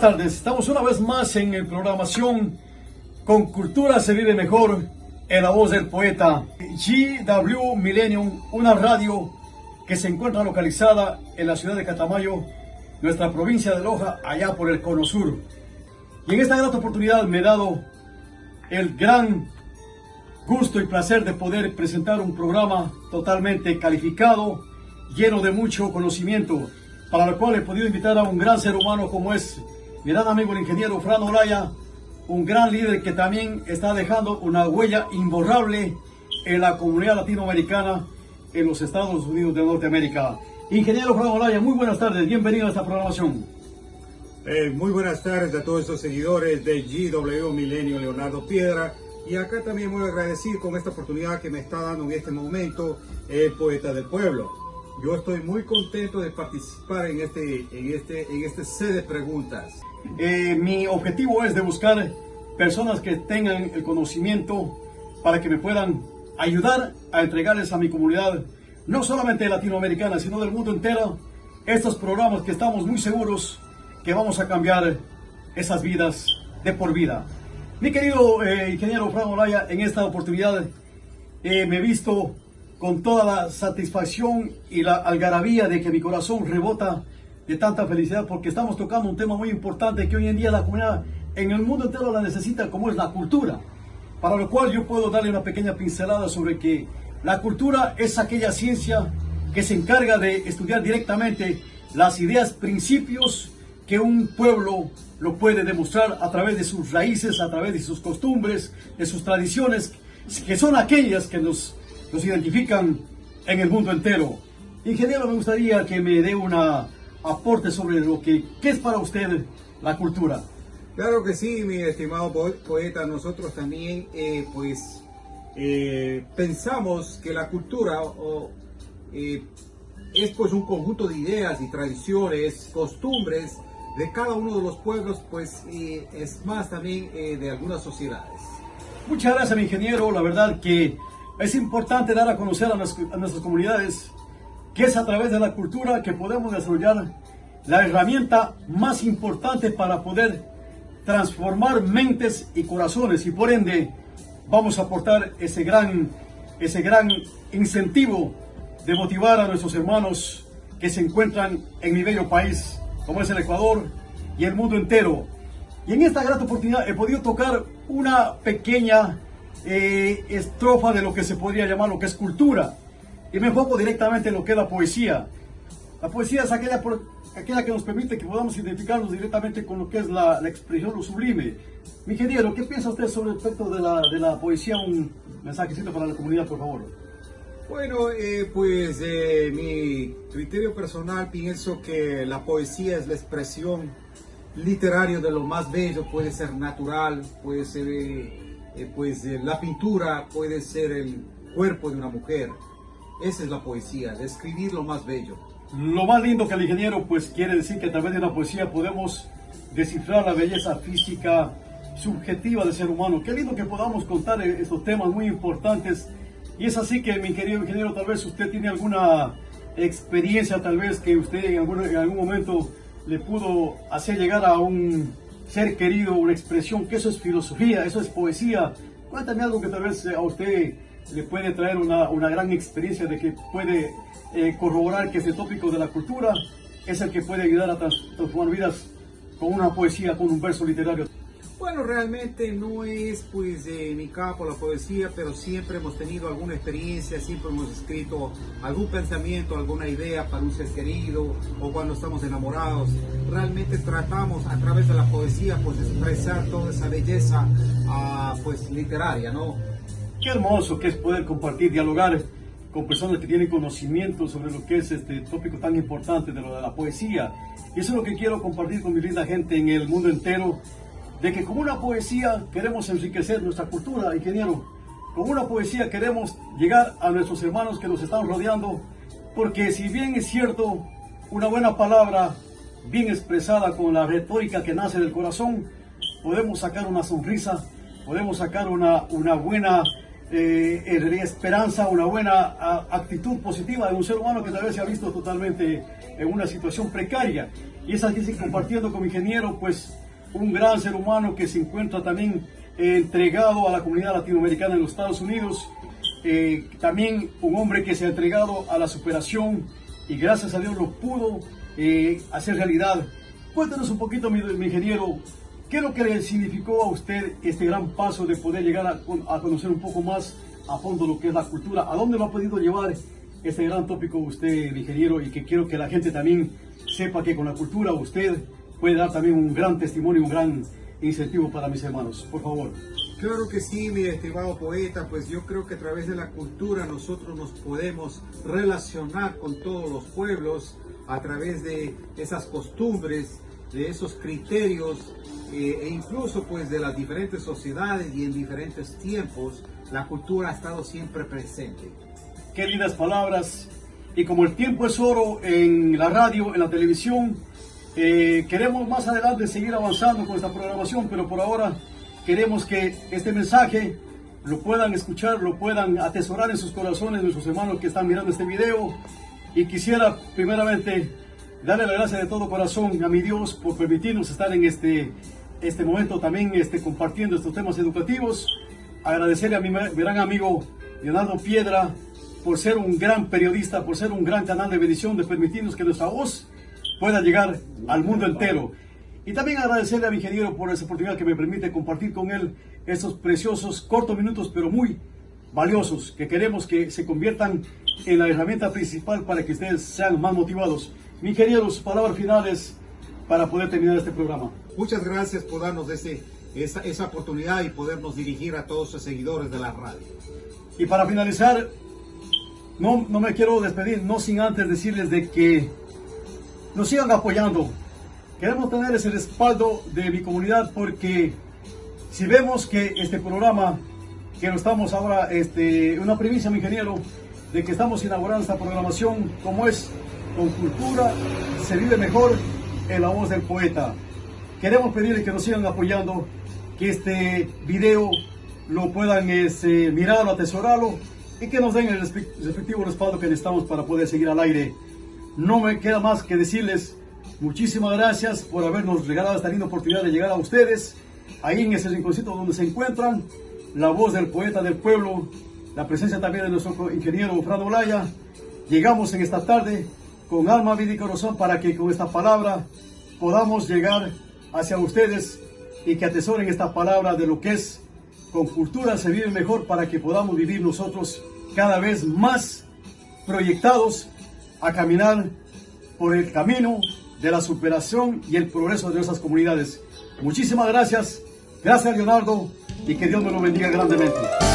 buenas tardes. Estamos una vez más en el programación Con Cultura se vive mejor en la voz del poeta GW Millennium, una radio que se encuentra localizada en la ciudad de Catamayo, nuestra provincia de Loja, allá por el Cono Sur. Y en esta gran oportunidad me he dado el gran gusto y placer de poder presentar un programa totalmente calificado, lleno de mucho conocimiento, para lo cual he podido invitar a un gran ser humano como es mi gran amigo el ingeniero Fran Olaya, un gran líder que también está dejando una huella imborrable en la comunidad latinoamericana en los Estados Unidos de Norteamérica. Ingeniero Fran Olaya, muy buenas tardes, bienvenido a esta programación. Eh, muy buenas tardes a todos estos seguidores de GW Milenio Leonardo Piedra. Y acá también muy agradecido con esta oportunidad que me está dando en este momento el poeta del pueblo. Yo estoy muy contento de participar en este, en este, en este set de preguntas. Eh, mi objetivo es de buscar personas que tengan el conocimiento para que me puedan ayudar a entregarles a mi comunidad, no solamente latinoamericana, sino del mundo entero, estos programas que estamos muy seguros que vamos a cambiar esas vidas de por vida. Mi querido eh, ingeniero Fran Olaya, en esta oportunidad eh, me he visto con toda la satisfacción y la algarabía de que mi corazón rebota de tanta felicidad porque estamos tocando un tema muy importante que hoy en día la comunidad en el mundo entero la necesita como es la cultura. Para lo cual yo puedo darle una pequeña pincelada sobre que la cultura es aquella ciencia que se encarga de estudiar directamente las ideas, principios que un pueblo lo puede demostrar a través de sus raíces, a través de sus costumbres, de sus tradiciones, que son aquellas que nos nos identifican en el mundo entero. Ingeniero, me gustaría que me dé un aporte sobre lo que ¿qué es para usted la cultura. Claro que sí, mi estimado poeta. Nosotros también, eh, pues, eh, pensamos que la cultura eh, es pues un conjunto de ideas y tradiciones, costumbres de cada uno de los pueblos, pues es más también de algunas sociedades. Muchas gracias, mi ingeniero. La verdad que es importante dar a conocer a, nuestras comunidades que es a través de la cultura que podemos desarrollar la herramienta más importante para poder transformar mentes y corazones y por ende vamos a aportar ese gran, ese gran incentivo de motivar a nuestros hermanos que se encuentran en mi bello país como es el Ecuador y el mundo entero. Y en esta gran oportunidad he podido tocar una pequeña eh, estrofa de lo que se podría llamar lo que es cultura. Y me enfoco directamente en lo que es la poesía. La poesía es aquella, aquella que nos permite que podamos identificarnos directamente con lo que es la, expresión, lo sublime. Mi ingeniero, ¿qué piensa usted sobre el aspecto de la, de la poesía? Un mensajecito para la comunidad, por favor. Bueno, eh, pues eh, mi criterio personal pienso que la poesía es la expresión literaria de lo más bello, puede ser natural, puede ser eh, pues eh, la pintura puede ser el cuerpo de una mujer. Esa es la poesía, describir lo más bello. Lo más lindo que el ingeniero pues quiere decir que a través de la poesía podemos descifrar la belleza física subjetiva del ser humano. Qué lindo que podamos contar estos temas muy importantes. Y es así que mi querido ingeniero, tal vez usted tiene alguna experiencia, tal vez que usted en algún momento le pudo hacer llegar a un ser querido, una expresión, que eso es filosofía, eso es poesía. Cuéntame algo que tal vez a usted le puede traer una, una gran experiencia de que puede eh, corroborar que ese tópico de la cultura es el que puede ayudar a transformar vidas con una poesía, con un verso literario. Bueno, realmente no es pues de mi campo la poesía, pero siempre hemos tenido alguna experiencia, siempre hemos escrito algún pensamiento, alguna idea para un ser querido o cuando estamos enamorados. Realmente tratamos a través de la poesía pues expresar toda esa belleza ah, pues literaria, ¿no? Qué hermoso que es poder compartir, dialogar con personas que tienen conocimiento sobre lo que es este tópico tan importante de lo de la poesía. Y eso es lo que quiero compartir con mi linda gente en el mundo entero de que con una poesía queremos enriquecer nuestra cultura, ingeniero. Con una poesía queremos llegar a nuestros hermanos que nos están rodeando, porque si bien es cierto, una buena palabra bien expresada con la retórica que nace del corazón, podemos sacar una sonrisa, podemos sacar una, una buena eh, esperanza, una buena actitud positiva de un ser humano que tal vez se ha visto totalmente en una situación precaria. Y es así compartiendo con mi ingeniero, pues un gran ser humano que se encuentra también entregado a la comunidad latinoamericana en los Estados Unidos, eh, también un hombre que se ha entregado a la superación y gracias a Dios lo pudo eh, hacer realidad. Cuéntanos un poquito, mi, ingeniero, ¿qué es lo que le significó a usted este gran paso de poder llegar a, conocer un poco más a fondo lo que es la cultura? ¿A dónde lo ha podido llevar este gran tópico usted, ingeniero? Y que quiero que la gente también sepa que con la cultura usted puede dar también un gran testimonio, un gran incentivo para mis hermanos. Por favor. Claro que sí, mi estimado poeta, pues yo creo que a través de la cultura nosotros nos podemos relacionar con todos los pueblos a través de esas costumbres, de esos criterios eh, e incluso pues de las diferentes sociedades y en diferentes tiempos, la cultura ha estado siempre presente. Qué lindas palabras. Y como el tiempo es oro en la radio, en la televisión, eh, queremos más adelante seguir avanzando con esta programación, pero por ahora queremos que este mensaje lo puedan escuchar, lo puedan atesorar en sus corazones, nuestros hermanos que están mirando este video. Y quisiera primeramente darle la gracia de todo corazón a mi Dios por permitirnos estar en este, este momento también este, compartiendo estos temas educativos. Agradecerle a mi gran amigo Leonardo Piedra por ser un gran periodista, por ser un gran canal de bendición, de permitirnos que nuestra voz pueda llegar al mundo entero. Y también agradecerle a mi ingeniero por esa oportunidad que me permite compartir con él estos preciosos cortos minutos, pero muy valiosos, que queremos que se conviertan en la herramienta principal para que ustedes sean más motivados. Mi ingeniero, sus palabras finales para poder terminar este programa. Muchas gracias por darnos ese, esa, esa oportunidad y podernos dirigir a todos los seguidores de la radio. Y para finalizar, no, no me quiero despedir, no sin antes decirles de que nos sigan apoyando. Queremos tener ese respaldo de mi comunidad porque si vemos que este programa, que lo estamos ahora, este, una primicia, mi ingeniero, de que estamos inaugurando esta programación, como es con cultura, se vive mejor en la voz del poeta. Queremos pedirle que nos sigan apoyando, que este video lo puedan este, mirarlo, atesorarlo y que nos den el respectivo respaldo que necesitamos para poder seguir al aire no me queda más que decirles muchísimas gracias por habernos regalado esta linda oportunidad de llegar a ustedes, ahí en ese rinconcito donde se encuentran, la voz del poeta del pueblo, la presencia también de nuestro ingeniero Fran Olaya. Llegamos en esta tarde con alma, vida y corazón para que con esta palabra podamos llegar hacia ustedes y que atesoren esta palabra de lo que es con cultura se vive mejor para que podamos vivir nosotros cada vez más proyectados a caminar por el camino de la superación y el progreso de nuestras comunidades. Muchísimas gracias, gracias Leonardo y que Dios me lo bendiga grandemente.